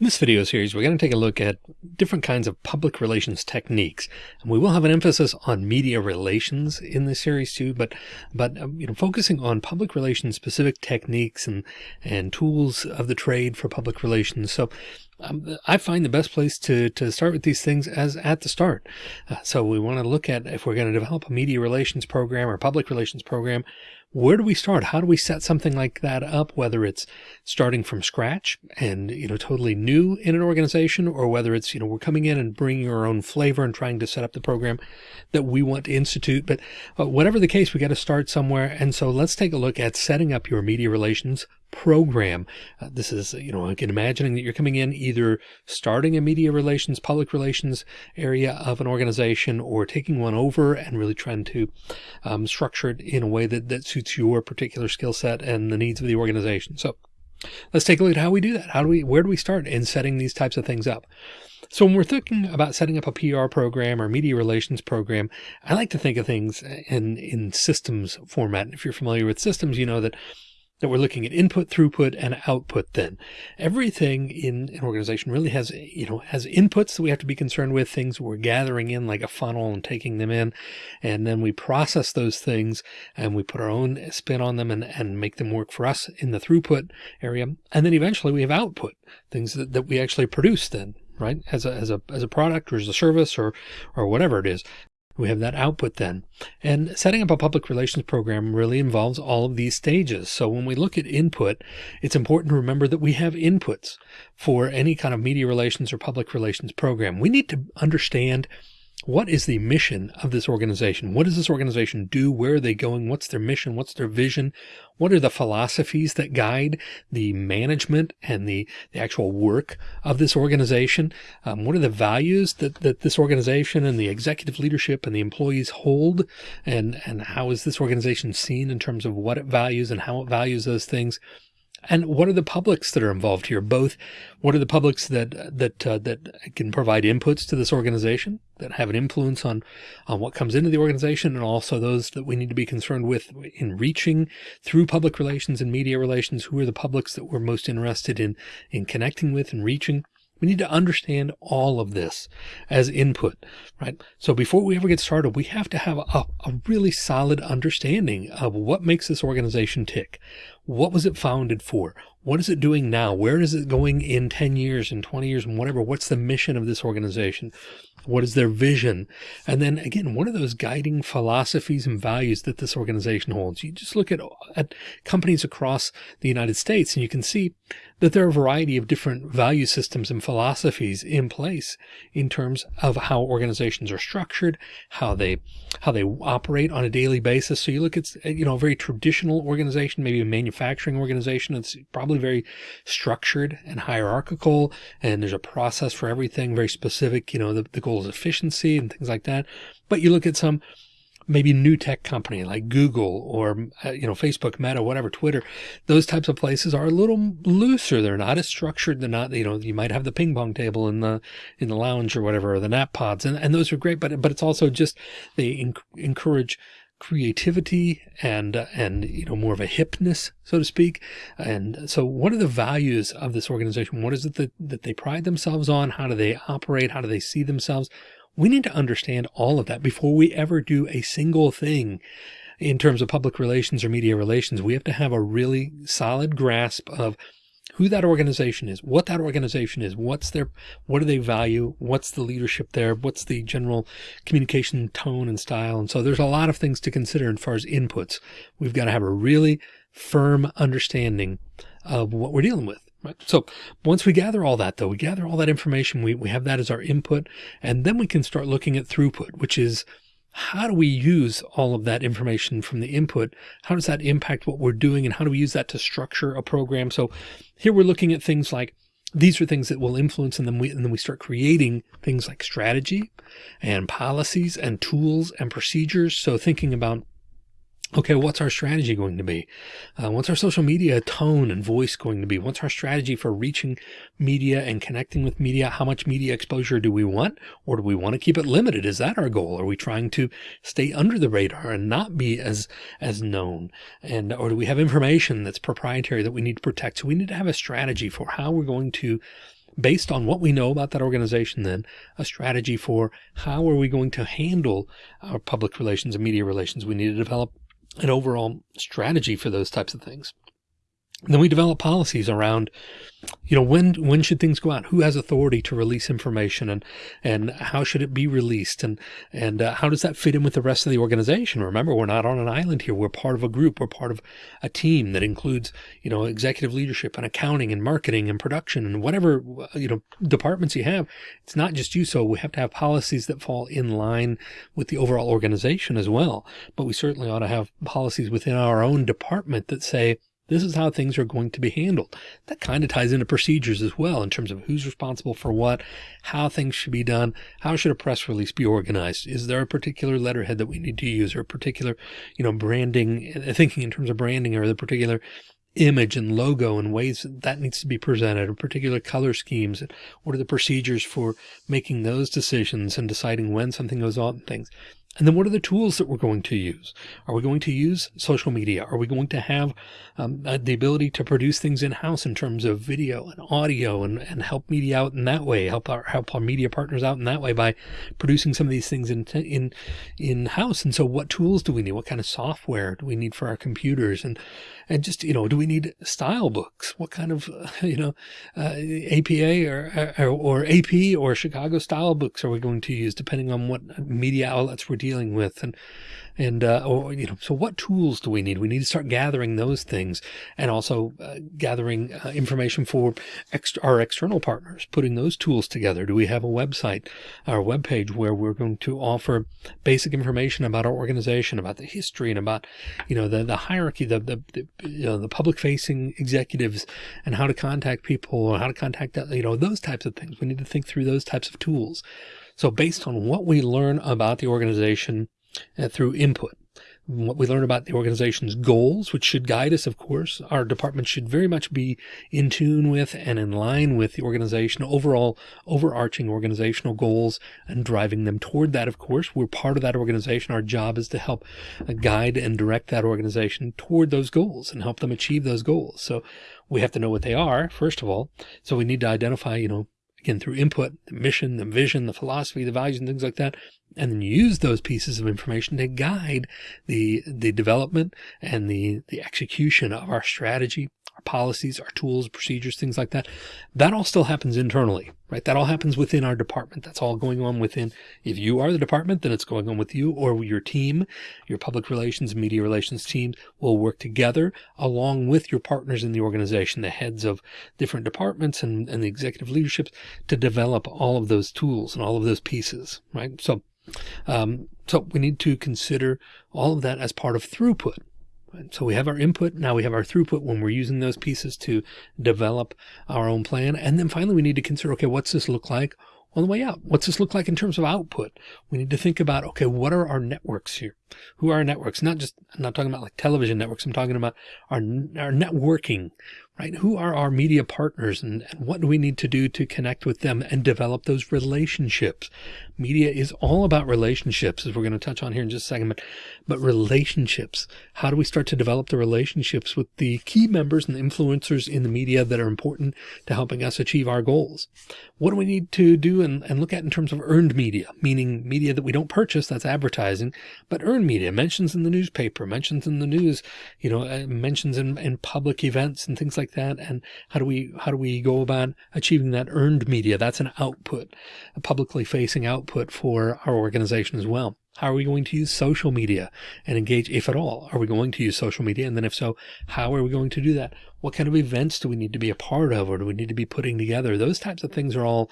In this video series, we're going to take a look at different kinds of public relations techniques. And we will have an emphasis on media relations in this series too, but, but, um, you know, focusing on public relations specific techniques and, and tools of the trade for public relations. So um, I find the best place to, to start with these things as at the start. Uh, so we want to look at if we're going to develop a media relations program or public relations program, where do we start? How do we set something like that up? Whether it's starting from scratch and, you know, totally new in an organization or whether it's, you know, we're coming in and bringing our own flavor and trying to set up the program that we want to institute. But uh, whatever the case, we got to start somewhere. And so let's take a look at setting up your media relations program. Uh, this is, you know, again, imagining that you're coming in either starting a media relations, public relations area of an organization or taking one over and really trying to um, structure it in a way that, that suits your particular skill set and the needs of the organization. So let's take a look at how we do that. How do we, where do we start in setting these types of things up? So when we're thinking about setting up a PR program or media relations program, I like to think of things in, in systems format. And if you're familiar with systems, you know that that we're looking at input, throughput, and output then. Everything in an organization really has, you know, has inputs that we have to be concerned with, things we're gathering in like a funnel and taking them in. And then we process those things and we put our own spin on them and, and make them work for us in the throughput area. And then eventually we have output, things that, that we actually produce then right? As a, as a, as a product or as a service or, or whatever it is. We have that output then. And setting up a public relations program really involves all of these stages. So when we look at input, it's important to remember that we have inputs for any kind of media relations or public relations program. We need to understand what is the mission of this organization? What does this organization do? Where are they going? What's their mission? What's their vision? What are the philosophies that guide the management and the, the actual work of this organization? Um, what are the values that, that this organization and the executive leadership and the employees hold? And, and how is this organization seen in terms of what it values and how it values those things? And what are the publics that are involved here? Both what are the publics that that uh, that can provide inputs to this organization that have an influence on on what comes into the organization, and also those that we need to be concerned with in reaching through public relations and media relations. Who are the publics that we're most interested in in connecting with and reaching? We need to understand all of this as input, right? So before we ever get started, we have to have a, a, really solid understanding of what makes this organization tick. What was it founded for? What is it doing now? Where is it going in 10 years and 20 years and whatever? What's the mission of this organization? What is their vision? And then again, what are those guiding philosophies and values that this organization holds? You just look at, at companies across the United States and you can see that there are a variety of different value systems and philosophies in place in terms of how organizations are structured, how they, how they operate on a daily basis. So you look at, you know, a very traditional organization, maybe a manufacturing organization. It's probably very structured and hierarchical. And there's a process for everything very specific, you know, the, the goal is efficiency and things like that. But you look at some maybe new tech company like Google or, uh, you know, Facebook, Meta, whatever, Twitter, those types of places are a little looser. They're not as structured. They're not, you know, you might have the ping pong table in the, in the lounge or whatever, or the nap pods. And, and those are great, but, but it's also just, they encourage creativity and uh, and you know more of a hipness so to speak and so what are the values of this organization what is it that, that they pride themselves on how do they operate how do they see themselves we need to understand all of that before we ever do a single thing in terms of public relations or media relations. We have to have a really solid grasp of who that organization is, what that organization is, what's their, what do they value? What's the leadership there? What's the general communication tone and style? And so there's a lot of things to consider as far as inputs. We've got to have a really firm understanding of what we're dealing with. Right. So once we gather all that though, we gather all that information, we, we have that as our input, and then we can start looking at throughput, which is how do we use all of that information from the input? How does that impact what we're doing? And how do we use that to structure a program? So here we're looking at things like these are things that will influence and then we and then we start creating things like strategy and policies and tools and procedures. So thinking about okay, what's our strategy going to be? Uh, what's our social media tone and voice going to be? What's our strategy for reaching media and connecting with media? How much media exposure do we want? Or do we want to keep it limited? Is that our goal? Are we trying to stay under the radar and not be as, as known? And, or do we have information that's proprietary that we need to protect? So we need to have a strategy for how we're going to based on what we know about that organization, then a strategy for how are we going to handle our public relations and media relations. We need to develop an overall strategy for those types of things. Then we develop policies around, you know, when, when should things go out? Who has authority to release information and, and how should it be released? And, and uh, how does that fit in with the rest of the organization? Remember, we're not on an island here. We're part of a group. We're part of a team that includes, you know, executive leadership and accounting and marketing and production and whatever, you know, departments you have. It's not just you. So we have to have policies that fall in line with the overall organization as well. But we certainly ought to have policies within our own department that say, this is how things are going to be handled. That kind of ties into procedures as well in terms of who's responsible for what, how things should be done. How should a press release be organized? Is there a particular letterhead that we need to use or a particular, you know, branding, uh, thinking in terms of branding or the particular image and logo and ways that, that needs to be presented or particular color schemes? What are the procedures for making those decisions and deciding when something goes on and things? And then what are the tools that we're going to use? Are we going to use social media? Are we going to have um, uh, the ability to produce things in house in terms of video and audio and, and help media out in that way, help our, help our media partners out in that way by producing some of these things in, in, in house. And so what tools do we need? What kind of software do we need for our computers? And, and just, you know, do we need style books? What kind of, you know, uh, APA or, or, or AP or Chicago style books are we going to use depending on what media outlets we're dealing with? And, and, uh, or, you know, so what tools do we need? We need to start gathering those things and also uh, gathering uh, information for ex our external partners, putting those tools together. Do we have a website, our webpage where we're going to offer basic information about our organization, about the history and about, you know, the, the hierarchy, the, the, the, you know, the public facing executives and how to contact people or how to contact, you know, those types of things. We need to think through those types of tools. So based on what we learn about the organization, uh, through input. What we learn about the organization's goals, which should guide us, of course, our department should very much be in tune with and in line with the organization overall overarching organizational goals and driving them toward that. Of course, we're part of that organization. Our job is to help uh, guide and direct that organization toward those goals and help them achieve those goals. So we have to know what they are, first of all. So we need to identify, you know, again, through input, the mission, the vision, the philosophy, the values and things like that, and then use those pieces of information to guide the, the development and the, the execution of our strategy, our policies, our tools, procedures, things like that. That all still happens internally, right? That all happens within our department. That's all going on within, if you are the department, then it's going on with you or your team, your public relations, media relations teams will work together along with your partners in the organization, the heads of different departments and, and the executive leaderships to develop all of those tools and all of those pieces, right? So, um, so we need to consider all of that as part of throughput. So we have our input. Now we have our throughput when we're using those pieces to develop our own plan. And then finally, we need to consider, okay, what's this look like on the way out? What's this look like in terms of output? We need to think about, okay, what are our networks here? Who are our networks? Not just, I'm not talking about like television networks. I'm talking about our, our networking, right? Who are our media partners and, and what do we need to do to connect with them and develop those relationships? Media is all about relationships as we're going to touch on here in just a second, but, but relationships. How do we start to develop the relationships with the key members and influencers in the media that are important to helping us achieve our goals? What do we need to do and, and look at in terms of earned media, meaning media that we don't purchase, that's advertising, but earned media, mentions in the newspaper, mentions in the news, you know, uh, mentions in, in public events and things like that. And how do we, how do we go about achieving that earned media? That's an output, a publicly facing output for our organization as well. How are we going to use social media and engage, if at all? Are we going to use social media? And then if so, how are we going to do that? What kind of events do we need to be a part of or do we need to be putting together? Those types of things are all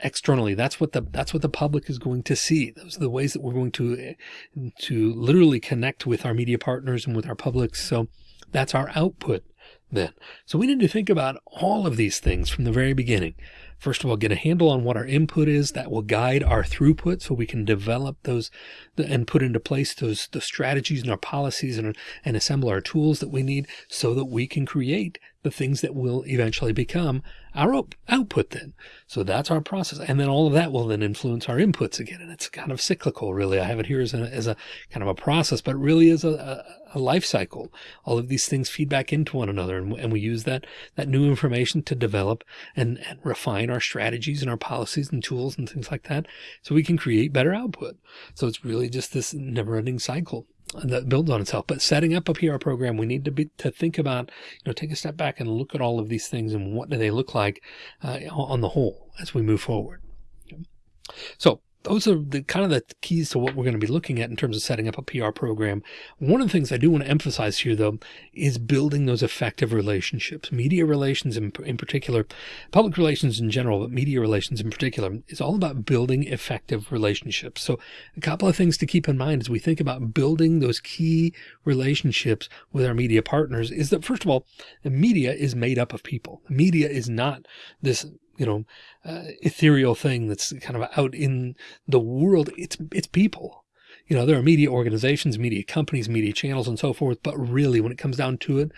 externally. That's what the, that's what the public is going to see. Those are the ways that we're going to, to literally connect with our media partners and with our public. So that's our output then. So we need to think about all of these things from the very beginning. First of all, get a handle on what our input is that will guide our throughput so we can develop those and put into place those the strategies and our policies and, and assemble our tools that we need so that we can create the things that will eventually become our out output then. So that's our process. And then all of that will then influence our inputs again. And it's kind of cyclical, really. I have it here as a, as a kind of a process, but really a, a, a life cycle. All of these things feed back into one another. And, and we use that, that new information to develop and, and refine our strategies and our policies and tools and things like that. So we can create better output. So it's really just this never ending cycle that builds on itself. But setting up a PR program, we need to be to think about, you know, take a step back and look at all of these things and what do they look like uh, on the whole as we move forward. So those are the kind of the keys to what we're going to be looking at in terms of setting up a PR program. One of the things I do want to emphasize here, though, is building those effective relationships. Media relations in, in particular, public relations in general, but media relations in particular is all about building effective relationships. So a couple of things to keep in mind as we think about building those key relationships with our media partners is that, first of all, the media is made up of people. Media is not this you know, uh, ethereal thing that's kind of out in the world. It's, it's people. You know, there are media organizations, media companies, media channels and so forth. But really when it comes down to it,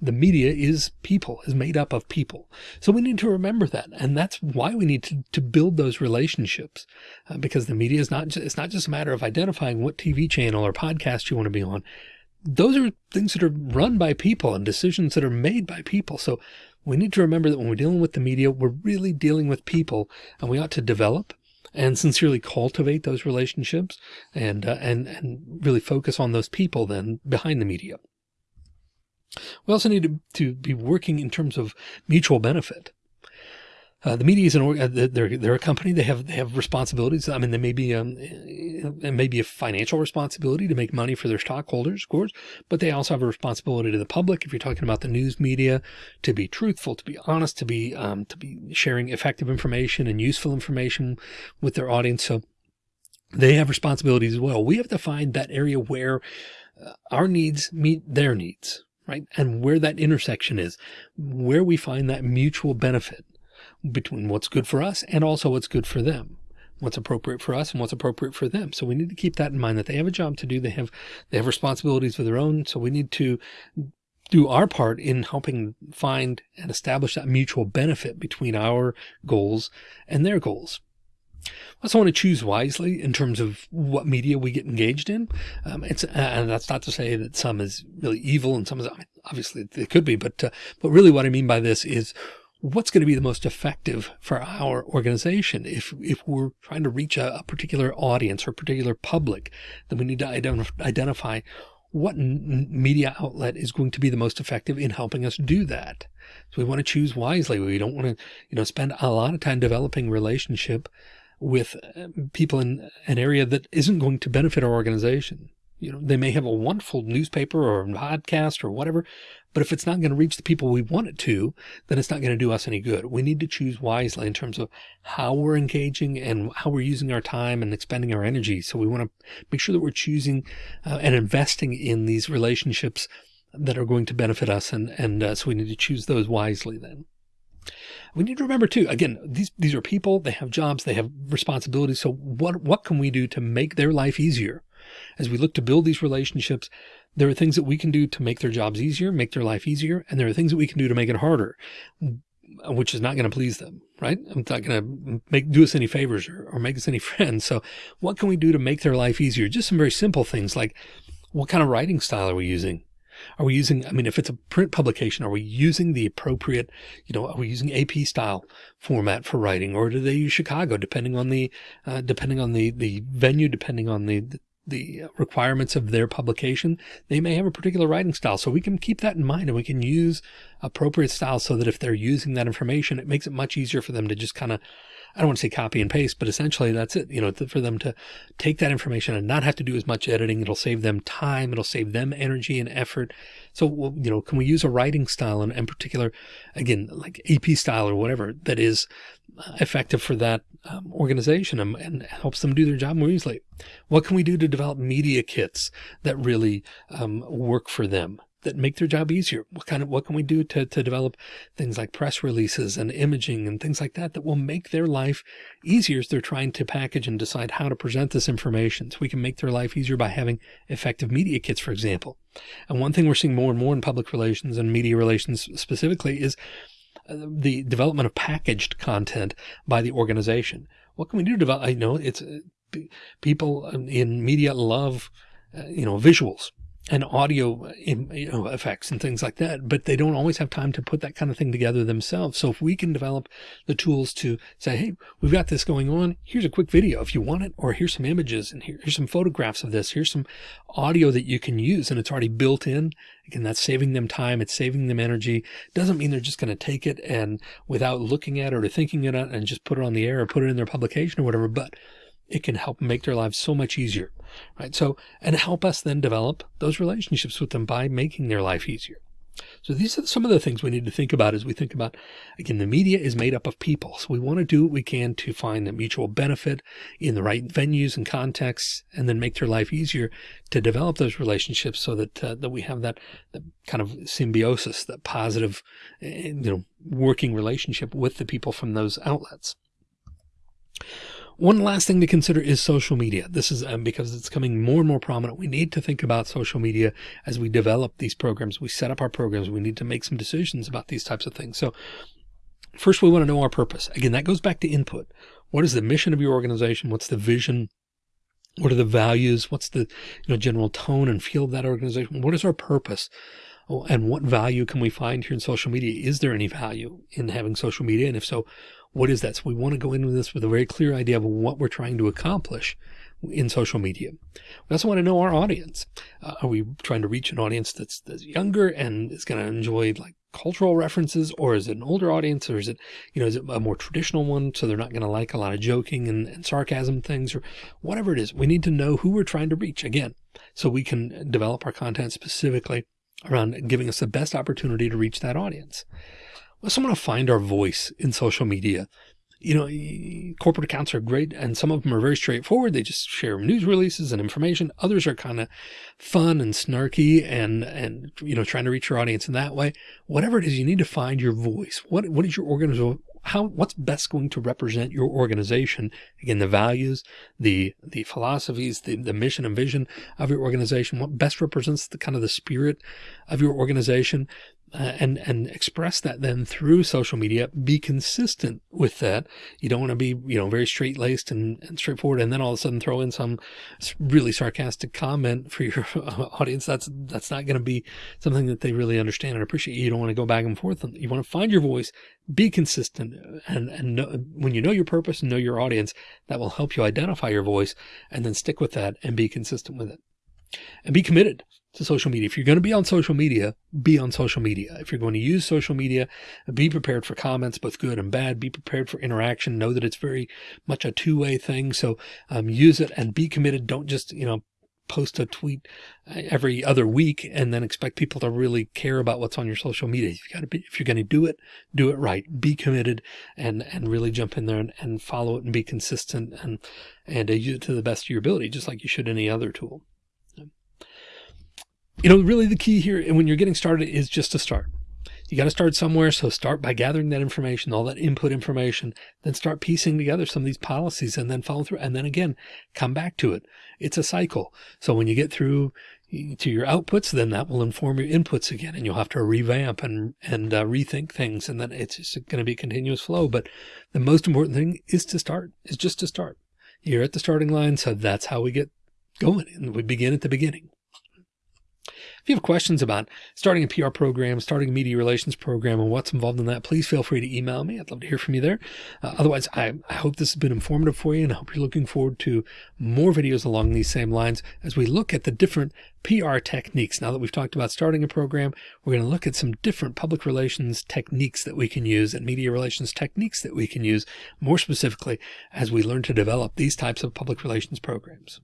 the media is people, is made up of people. So we need to remember that. And that's why we need to, to build those relationships uh, because the media is not, just, it's not just a matter of identifying what TV channel or podcast you want to be on. Those are things that are run by people and decisions that are made by people. So we need to remember that when we're dealing with the media, we're really dealing with people and we ought to develop and sincerely cultivate those relationships and, uh, and, and really focus on those people then behind the media. We also need to, to be working in terms of mutual benefit. Uh, the media is an uh, they're they're a company. They have they have responsibilities. I mean, they may be um, may be a financial responsibility to make money for their stockholders, of course, but they also have a responsibility to the public. If you're talking about the news media, to be truthful, to be honest, to be um, to be sharing effective information and useful information with their audience. So they have responsibilities as well. We have to find that area where uh, our needs meet their needs, right? And where that intersection is, where we find that mutual benefit between what's good for us and also what's good for them what's appropriate for us and what's appropriate for them. So we need to keep that in mind that they have a job to do. They have, they have responsibilities of their own. So we need to do our part in helping find and establish that mutual benefit between our goals and their goals. I also want to choose wisely in terms of what media we get engaged in. Um, it's, and that's not to say that some is really evil and some is obviously it could be, but, uh, but really what I mean by this is what's going to be the most effective for our organization. If, if we're trying to reach a, a particular audience or particular public, then we need to identif identify what media outlet is going to be the most effective in helping us do that. So we want to choose wisely. We don't want to, you know, spend a lot of time developing relationship with uh, people in an area that isn't going to benefit our organization. You know, they may have a wonderful newspaper or podcast or whatever, but if it's not going to reach the people we want it to, then it's not going to do us any good. We need to choose wisely in terms of how we're engaging and how we're using our time and expending our energy. So we want to make sure that we're choosing uh, and investing in these relationships that are going to benefit us. And, and uh, so we need to choose those wisely then. We need to remember too, again, these, these are people, they have jobs, they have responsibilities. So what, what can we do to make their life easier? As we look to build these relationships, there are things that we can do to make their jobs easier, make their life easier. And there are things that we can do to make it harder, which is not going to please them, right? I'm not going to make, do us any favors or, or make us any friends. So what can we do to make their life easier? Just some very simple things like what kind of writing style are we using? Are we using, I mean, if it's a print publication, are we using the appropriate, you know, are we using AP style format for writing or do they use Chicago depending on the, uh, depending on the, the venue, depending on the, the requirements of their publication, they may have a particular writing style. So we can keep that in mind and we can use appropriate styles so that if they're using that information, it makes it much easier for them to just kind of I don't want to say copy and paste, but essentially that's it, you know, for them to take that information and not have to do as much editing. It'll save them time. It'll save them energy and effort. So, you know, can we use a writing style and in particular, again, like AP style or whatever that is uh, effective for that um, organization and, and, helps them do their job more easily? What can we do to develop media kits that really um, work for them? That make their job easier. What kind of, what can we do to, to develop things like press releases and imaging and things like that, that will make their life easier as they're trying to package and decide how to present this information. So we can make their life easier by having effective media kits, for example. And one thing we're seeing more and more in public relations and media relations specifically is uh, the development of packaged content by the organization. What can we do to develop? I know it's uh, people in media love, uh, you know, visuals and audio you know, effects and things like that, but they don't always have time to put that kind of thing together themselves. So if we can develop the tools to say, Hey, we've got this going on. Here's a quick video if you want it, or here's some images and here, here's some photographs of this. Here's some audio that you can use and it's already built in. Again, that's saving them time. It's saving them energy. Doesn't mean they're just going to take it and without looking at it or thinking it and just put it on the air or put it in their publication or whatever, but it can help make their lives so much easier, right? So, and help us then develop those relationships with them by making their life easier. So these are some of the things we need to think about as we think about, again, the media is made up of people. So we want to do what we can to find the mutual benefit in the right venues and contexts, and then make their life easier to develop those relationships so that, uh, that we have that, that kind of symbiosis, that positive, eh, you know, working relationship with the people from those outlets. One last thing to consider is social media. This is um, because it's coming more and more prominent. We need to think about social media as we develop these programs. We set up our programs. We need to make some decisions about these types of things. So first we want to know our purpose. Again, that goes back to input. What is the mission of your organization? What's the vision? What are the values? What's the you know, general tone and feel of that organization? What is our purpose? Oh, and what value can we find here in social media? Is there any value in having social media? And if so, what is that? So we want to go into this with a very clear idea of what we're trying to accomplish in social media. We also want to know our audience. Uh, are we trying to reach an audience that's, that's younger and is going to enjoy like cultural references or is it an older audience or is it, you know, is it a more traditional one? So they're not going to like a lot of joking and, and sarcasm things or whatever it is. We need to know who we're trying to reach again, so we can develop our content specifically around giving us the best opportunity to reach that audience. We also want to find our voice in social media. You know, corporate accounts are great and some of them are very straightforward. They just share news releases and information. Others are kind of fun and snarky and, and, you know, trying to reach your audience in that way. Whatever it is, you need to find your voice. What, what is your? How, what's best going to represent your organization? Again, the values, the, the philosophies, the, the mission and vision of your organization, what best represents the kind of the spirit of your organization uh, and and express that then through social media be consistent with that. You don't want to be you know very straight laced and, and straightforward and then all of a sudden throw in some really sarcastic comment for your audience. That's that's not going to be something that they really understand. And appreciate you. Don't want to go back and forth you want to find your voice be consistent and and know, when you know your purpose and know your audience that will help you identify your voice and then stick with that and be consistent with it and be committed to social media. If you're going to be on social media, be on social media. If you're going to use social media, be prepared for comments, both good and bad. Be prepared for interaction. Know that it's very much a two way thing. So um, use it and be committed. Don't just, you know, post a tweet uh, every other week and then expect people to really care about what's on your social media. You've got to be, if you're going to do it, do it right, be committed and, and really jump in there and, and follow it and be consistent and, and uh, use it to the best of your ability, just like you should any other tool you know, really the key here and when you're getting started is just to start. You got to start somewhere. So start by gathering that information, all that input information, then start piecing together some of these policies and then follow through. And then again, come back to it. It's a cycle. So when you get through to your outputs, then that will inform your inputs again, and you'll have to revamp and, and uh, rethink things. And then it's just going to be a continuous flow. But the most important thing is to start, is just to start. You're at the starting line. So that's how we get going. And we begin at the beginning. If you have questions about starting a PR program, starting a media relations program, and what's involved in that, please feel free to email me. I'd love to hear from you there. Uh, otherwise, I, I hope this has been informative for you, and I hope you're looking forward to more videos along these same lines as we look at the different PR techniques. Now that we've talked about starting a program, we're going to look at some different public relations techniques that we can use and media relations techniques that we can use more specifically as we learn to develop these types of public relations programs.